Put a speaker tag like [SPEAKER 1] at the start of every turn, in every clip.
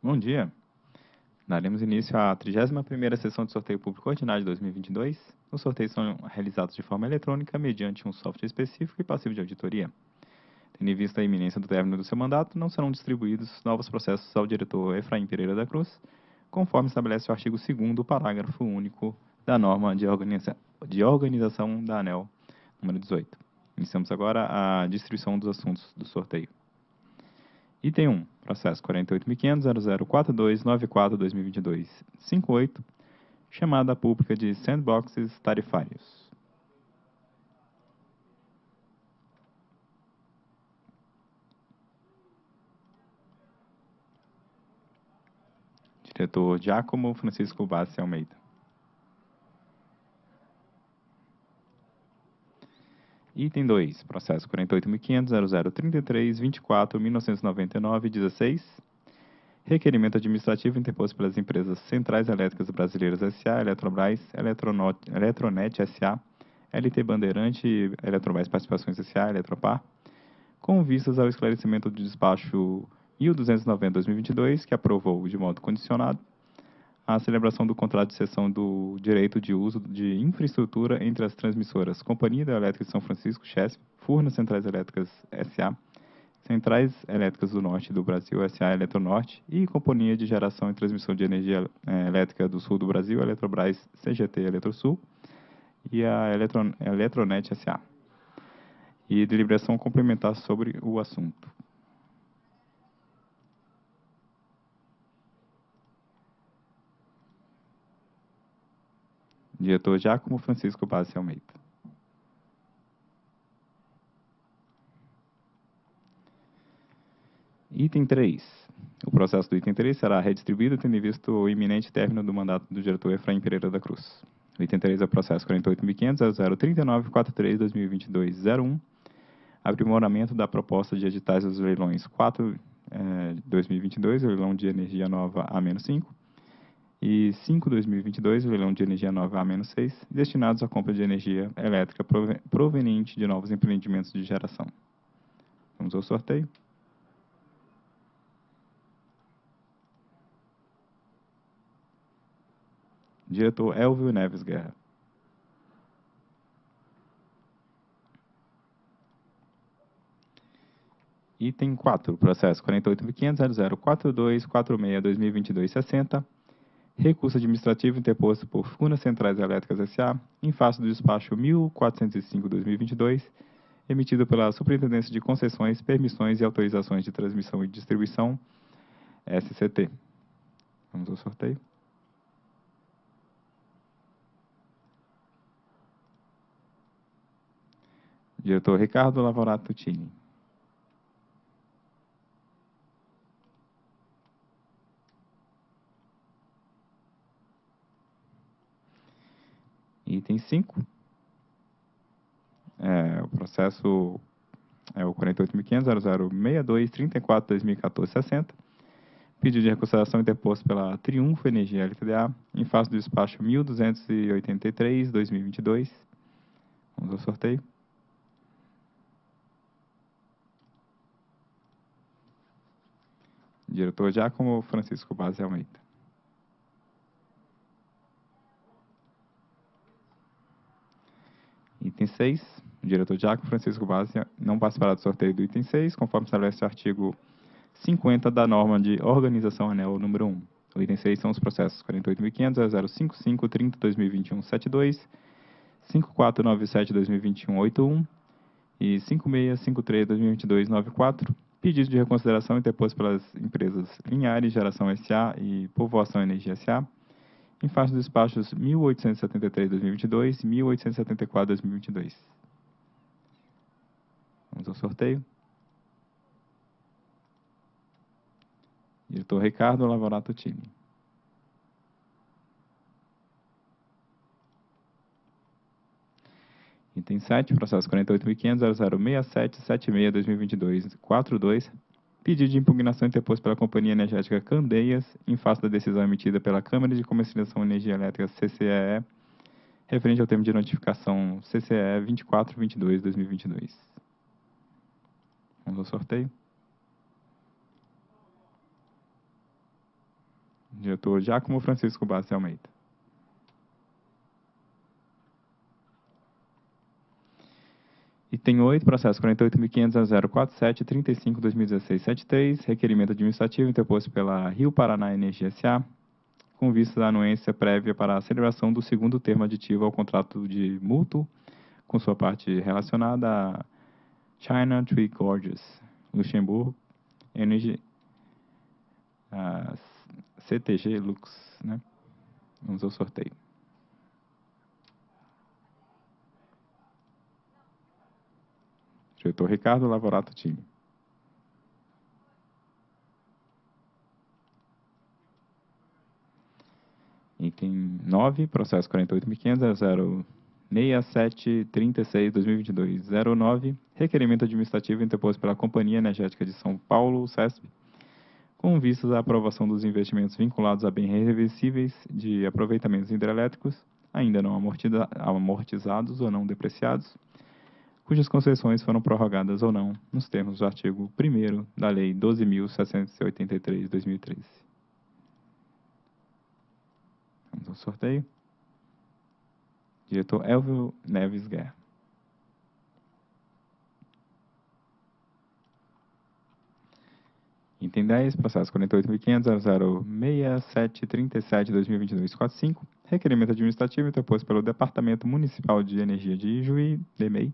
[SPEAKER 1] Bom dia. Daremos início à 31ª sessão de sorteio público ordinário de 2022. Os sorteios são realizados de forma eletrônica mediante um software específico e passivo de auditoria. Tendo em vista a iminência do término do seu mandato, não serão distribuídos novos processos ao diretor Efraim Pereira da Cruz, conforme estabelece o artigo 2º, parágrafo único da norma de, organiza de organização da ANEL número 18. Iniciamos agora a distribuição dos assuntos do sorteio. Item 1, processo 48.500.004294-2022-58, chamada pública de sandboxes tarifários. Diretor Giacomo Francisco Bassi Almeida. Item 2, processo 48.500.0033.24.1999.16, requerimento administrativo interposto pelas empresas Centrais Elétricas Brasileiras S.A., Eletrobras, Eletronet S.A., LT Bandeirante, Eletrobras Participações S.A., Eletropar, com vistas ao esclarecimento do despacho 1290-2022, que aprovou de modo condicionado a celebração do contrato de cessão do direito de uso de infraestrutura entre as transmissoras Companhia Elétrica de São Francisco, CHESP, Furnas Centrais Elétricas S.A., Centrais Elétricas do Norte do Brasil, S.A. Eletronorte, e Companhia de Geração e Transmissão de Energia eh, Elétrica do Sul do Brasil, Eletrobras CGT Eletrosul, e a Eletron Eletronet S.A. E deliberação complementar sobre o assunto. Diretor Giacomo Francisco Bassi Almeida. Item 3. O processo do item 3 será redistribuído tendo em vista o iminente término do mandato do diretor Efraim Pereira da Cruz. O item 3 é o processo 48.500.039.43.2022.01, aprimoramento da proposta de editais dos leilões 4 eh, 2022, leilão de energia nova A-5, e 5 2022, leilão de energia nova A-6, destinados à compra de energia elétrica proveniente de novos empreendimentos de geração. Vamos ao sorteio. Diretor Elvio Neves Guerra. Item 4, processo 48.500.004246.2022.60, recurso administrativo interposto por Furnas Centrais Elétricas S.A., em face do despacho 1405-2022, emitido pela Superintendência de Concessões, Permissões e Autorizações de Transmissão e Distribuição, SCT. Vamos ao sorteio. Diretor Ricardo Lavorato Tini. Item 5. É, o processo é o 48.500.0062.34.2014.60. Pedido de reconsideração interposto pela Triunfo Energia LTDA em face do despacho 1283-2022. Vamos ao sorteio. Diretor Giacomo Francisco Base Almeida. Item 6. O diretor Giacomo Francisco Base não participará do sorteio do item 6, conforme estabelece o artigo 50 da norma de organização ANEL número 1. O item 6 são os processos 48.500.055.30.2021.72, 5497.2021.81 e 5653.2022.94, pedido de reconsideração interposto pelas empresas Linhares Geração S.A. e Povoação Energia S.A., em face dos despachos 1873-2022 e 1874-2022. Vamos ao sorteio. Diretor Ricardo Lavorato Tini. Item 7, processo 48.500.0067.76.2022.42, pedido de impugnação interposto pela Companhia Energética Candeias, em face da decisão emitida pela Câmara de Comercialização de Energia Elétrica CCEE, referente ao termo de notificação CCE 2422-2022. Vamos ao sorteio. Diretor Giacomo Francisco Bassi Almeida. Item 8, processo 48.500.047.35.2016.73, requerimento administrativo interposto pela Rio Paraná Energia S.A., com vista à anuência prévia para a celebração do segundo termo aditivo ao contrato de mútuo, com sua parte relacionada a China Tree Gorges, Luxemburgo, Energy, CTG Lux, né? Vamos ao sorteio. Diretor Ricardo Lavorato Time. Item 9, processo 48.500.067.36.2022.09, requerimento administrativo interposto pela Companhia Energética de São Paulo, CESP, com vistas à aprovação dos investimentos vinculados a bens reversíveis de aproveitamentos hidrelétricos, ainda não amortizados ou não depreciados, cujas concessões foram prorrogadas ou não, nos termos do artigo 1 da Lei 12.783-2013. Vamos ao sorteio. Diretor Elvio Neves Guerra. Item 10, processo 48.500.006737.2022.45, requerimento administrativo interposto pelo Departamento Municipal de Energia de Ijuí, DEMEI,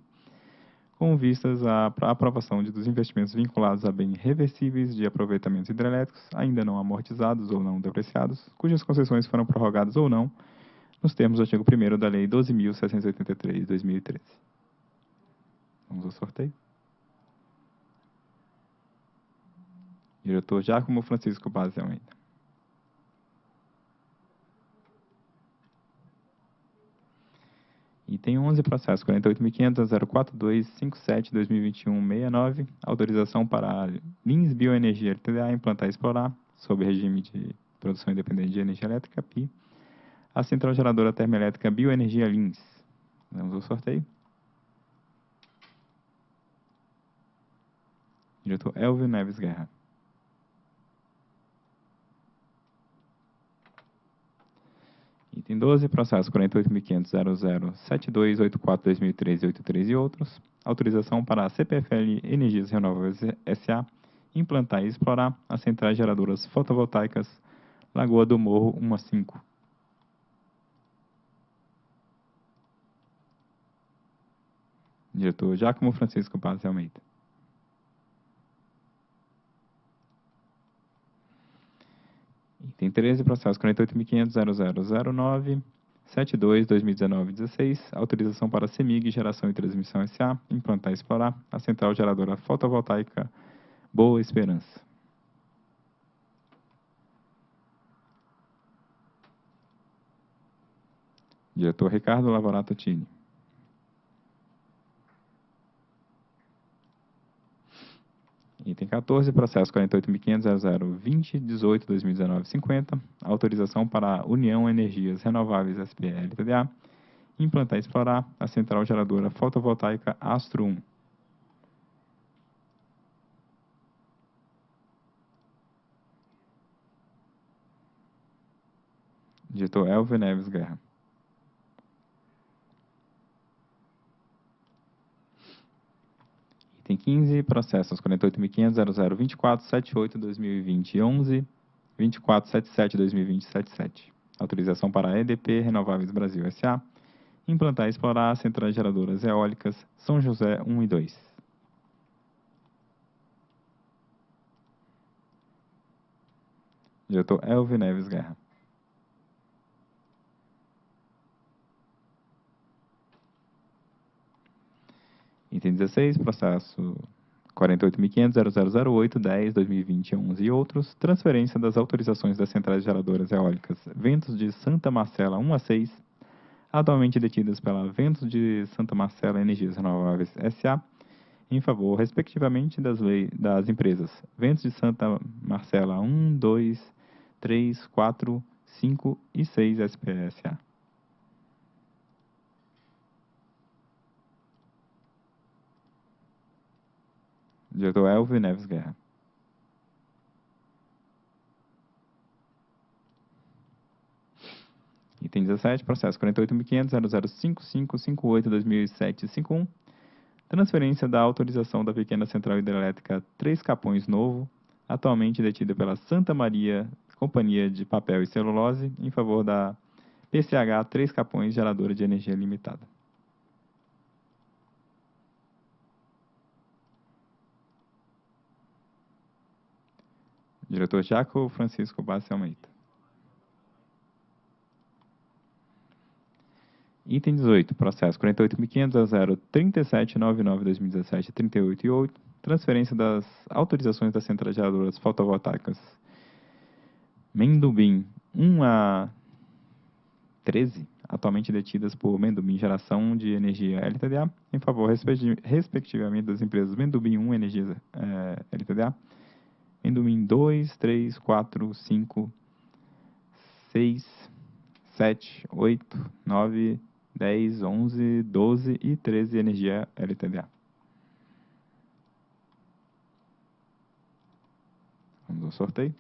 [SPEAKER 1] com vistas à aprovação de, dos investimentos vinculados a bens reversíveis de aproveitamentos hidrelétricos, ainda não amortizados ou não depreciados, cujas concessões foram prorrogadas ou não, nos termos do artigo 1 da Lei 12.683, 2013. Vamos ao sorteio. Diretor Giacomo Francisco Paz Almeida. Item 11, processo 48.500.042.57.2021.69, autorização para a Lins Bioenergia LTDA implantar e explorar, sob regime de produção independente de energia elétrica, PI, a central geradora termoelétrica Bioenergia Lins. Vamos ao sorteio. Diretor Elvio Neves Guerra. Item 12, processo 48.500.007284.2013.83 e outros. Autorização para a CPFL Energias Renováveis S.A. implantar e explorar as centrais geradoras fotovoltaicas Lagoa do Morro 1 a 5. Diretor Giacomo Francisco Paz Almeida. Item 13, processo 48.500.0009.72.2019.16, autorização para CEMIG Geração e Transmissão S.A. implantar e explorar a central geradora fotovoltaica Boa Esperança. Diretor Ricardo Lavorato Tini. Item 14, processo 48.500.0020.18.2019.50, autorização para a União Energias Renováveis SPL TDA, implantar e explorar a central geradora fotovoltaica Astro 1. Diretor Elvio Neves Guerra. Item 15, processos 48.500.0024.78.2020.11, 24.77.2020.77. Autorização para a EDP Renováveis Brasil S.A. implantar e explorar centrais geradoras eólicas São José 1 e 2. Diretor Elvio Neves Guerra. Item 16, processo 48.500.0008.10.2020.11 e outros, transferência das autorizações das centrais geradoras eólicas Ventos de Santa Marcela 1 a 6, atualmente detidas pela Ventos de Santa Marcela Energias Renováveis S.A., em favor, respectivamente, das, lei, das empresas Ventos de Santa Marcela 1, 2, 3, 4, 5 e 6 SPSA. Diretor Elvio Neves Guerra. Item 17, processo 48.500.005558.2007.51. Transferência da autorização da pequena central hidrelétrica Três Capões Novo, atualmente detida pela Santa Maria Companhia de Papel e Celulose, em favor da PCH Três Capões Geradora de Energia Limitada. Diretor Jaco Francisco Bassi Almeida. Item 18, processo 48.500.037.99.2017.38 e 8, transferência das autorizações das centrais geradoras fotovoltaicas Mendubim 1 a 13, atualmente detidas por Mendubim Geração de Energia LTDA, em favor, respectivamente, das empresas Mendubim 1 Energia eh, LTDA, Mendubim 2, 3, 4, 5, 6, 7, 8, 9, 10, 11, 12 e 13 Energia LTDA. Vamos ao sorteio.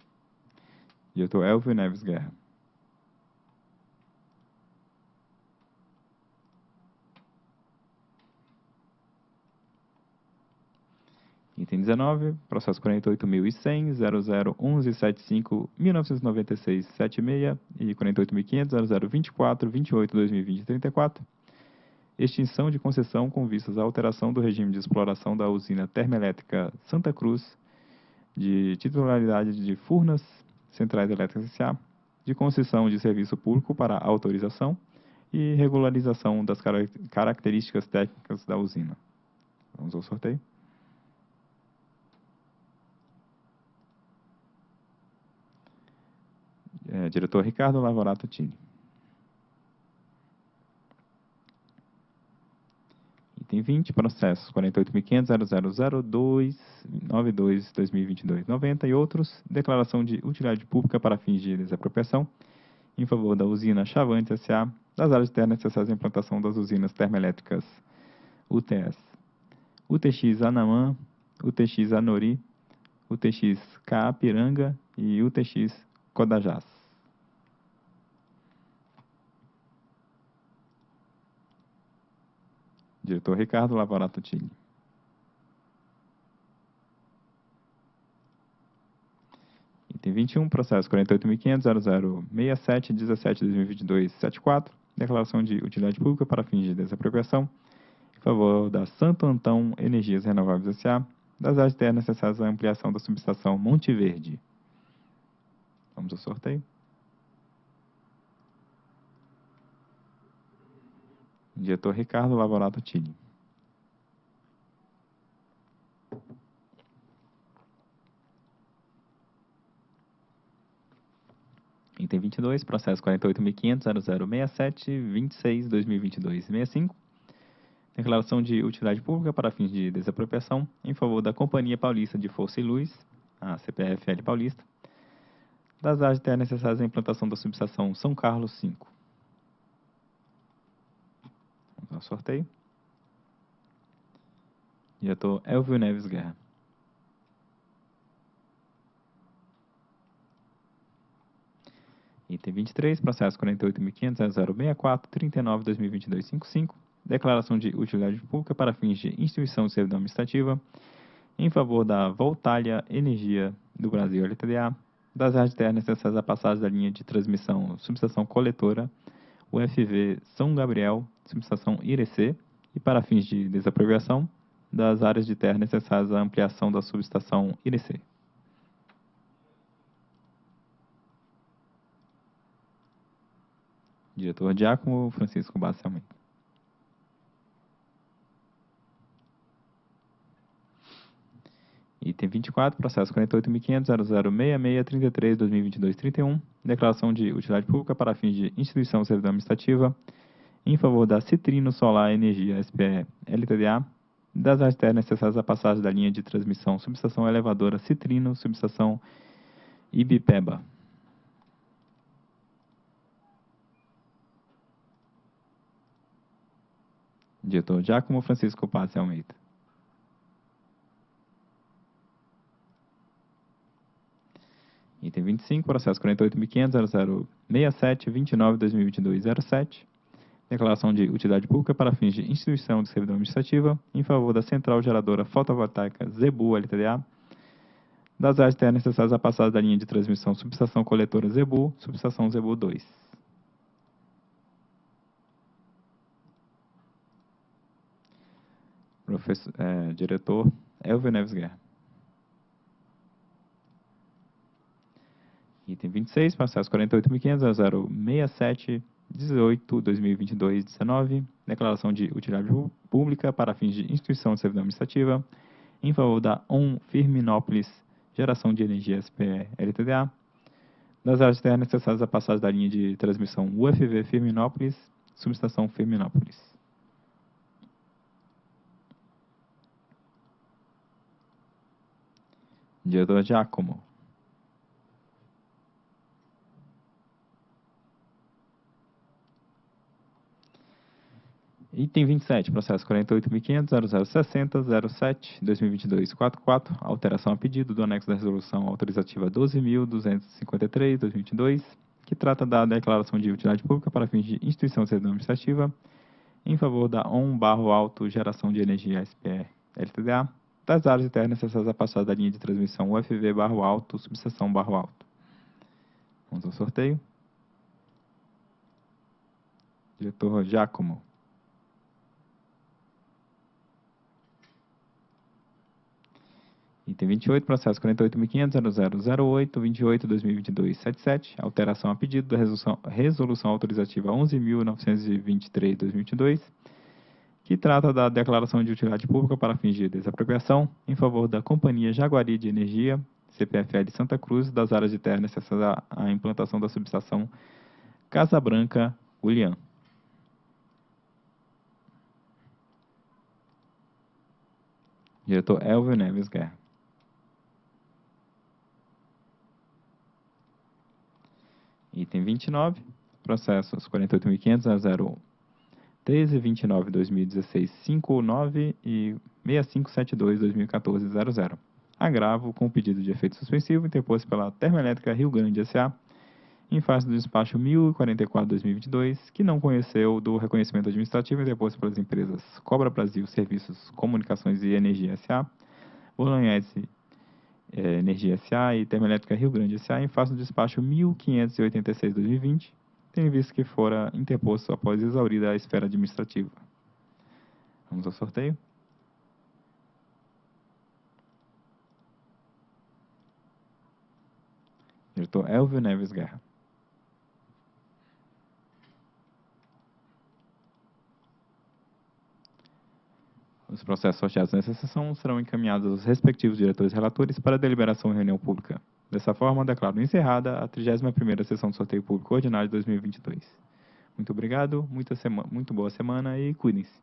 [SPEAKER 1] Diretor Elvio Neves Guerra. Item 19, processo 48.100.001175.1996.76 e 48.500.0024.28.2020.34. Extinção de concessão com vistas à alteração do regime de exploração da usina termoelétrica Santa Cruz, de titularidade de Furnas Centrais Elétricas S.A., de concessão de serviço público para autorização e regularização das características técnicas da usina. Vamos ao sorteio. É, diretor Ricardo Lavorato Tini. Item 20, processos 48.500.000.292.2022.90 e outros, declaração de utilidade pública para fins de desapropriação em favor da usina Chavante S.A., das áreas terras necessárias à implantação das usinas termoelétricas UTS, UTX Anamã, UTX Anori, UTX Caapiranga e UTX Codajás. Diretor Ricardo Lavorato Tini. Item 21, processo 48.500.0067.17.2022.74, declaração de utilidade pública para fins de desapropriação em favor da Santo Antão Energias Renováveis S.A., das áreas terras necessárias à ampliação da subestação Monte Verde. Vamos ao sorteio. Diretor Ricardo Lavorato Tini. Item 22, processo 48.500.0067.26.2022.65. Declaração de utilidade pública para fins de desapropriação em favor da Companhia Paulista de Força e Luz, a CPFL Paulista, das áreas necessárias à implantação da subestação São Carlos 5 ao sorteio. Diretor Elvio Neves Guerra. Item 23, processo 48.500.064.39.2022.55, declaração de utilidade pública para fins de instituição de servidão administrativa em favor da Voltalia Energia do Brasil LTDA, das áreas terras necessárias à passagem da linha de transmissão subestação coletora UFV São Gabriel subestação IRC e para fins de desapropriação das áreas de terra necessárias à ampliação da subestação IRC. Diretor Diácono Francisco Basselman. Item 24, processo 48.500.0066.33.2022.31, declaração de utilidade pública para fins de instituição de servidão administrativa em favor da Citrino Solar Energia SPE LTDA, das terras necessárias à passagem da linha de transmissão subestação elevadora Citrino, subestação Ibipeba. Diretor Giacomo Francisco Passe Almeida. Item 25, processo 48.500.0067.29.2022.07. Declaração de utilidade pública para fins de instituição de servidão administrativa em favor da Central Geradora Fotovoltaica Zebu LTDA, das áreas terras necessárias à passagem da linha de transmissão subestação coletora Zebu, subestação Zebu 2. Professor, é, diretor Elvio Neves Guerra. Item 26, processo 48.500.067.18.2022.19, declaração de utilidade pública para fins de instituição de servidão administrativa em favor da ON Firminópolis Geração de Energia SPE LTDA, das áreas terras necessárias à passagem da linha de transmissão UFV Firminópolis, subestação Firminópolis. Diretor Giacomo. Item 27, processo 48.500.0060.07.2022.44, alteração a pedido do anexo da resolução autorizativa 12.253.2022, que trata da declaração de utilidade pública para fins de instituição de servidão administrativa em favor da ON Barro Alto Geração de Energia SPE LTDA, das áreas internas necessárias à passagem da linha de transmissão UFV Barro Alto, subseção Barro Alto. Vamos ao sorteio. Diretor Giacomo. Item 28, processo 48.500.0008.28.2022.77, alteração a pedido da resolução, resolução autorizativa 11.923.2022, que trata da declaração de utilidade pública para fins de desapropriação em favor da Companhia Jaguari de Energia, CPFL Santa Cruz, das áreas de terra necessárias à implantação da subestação Casa Branca, Ulian. Diretor Elvio Neves Guerra. Item 29, processos 48.500 1329 2016 59 e 6572 2014 00. Agravo com pedido de efeito suspensivo interposto pela Termoelétrica Rio Grande S.A. em face do despacho 1044-2022, que não conheceu do reconhecimento administrativo interposto pelas empresas Cobra Brasil Serviços, Comunicações e Energia S.A., Bolognese é, Energia S.A. e Termoelétrica Rio Grande S.A. em face do despacho 1586-2020, tendo visto que fora interposto após exaurida a esfera administrativa. Vamos ao sorteio. Diretor Elvio Neves Guerra. Os processos sorteados nessa sessão serão encaminhados aos respectivos diretores relatores para deliberação em reunião pública. Dessa forma, declaro encerrada a 31ª sessão do sorteio público ordinário de 2022. Muito obrigado, muita muito boa semana e cuidem-se.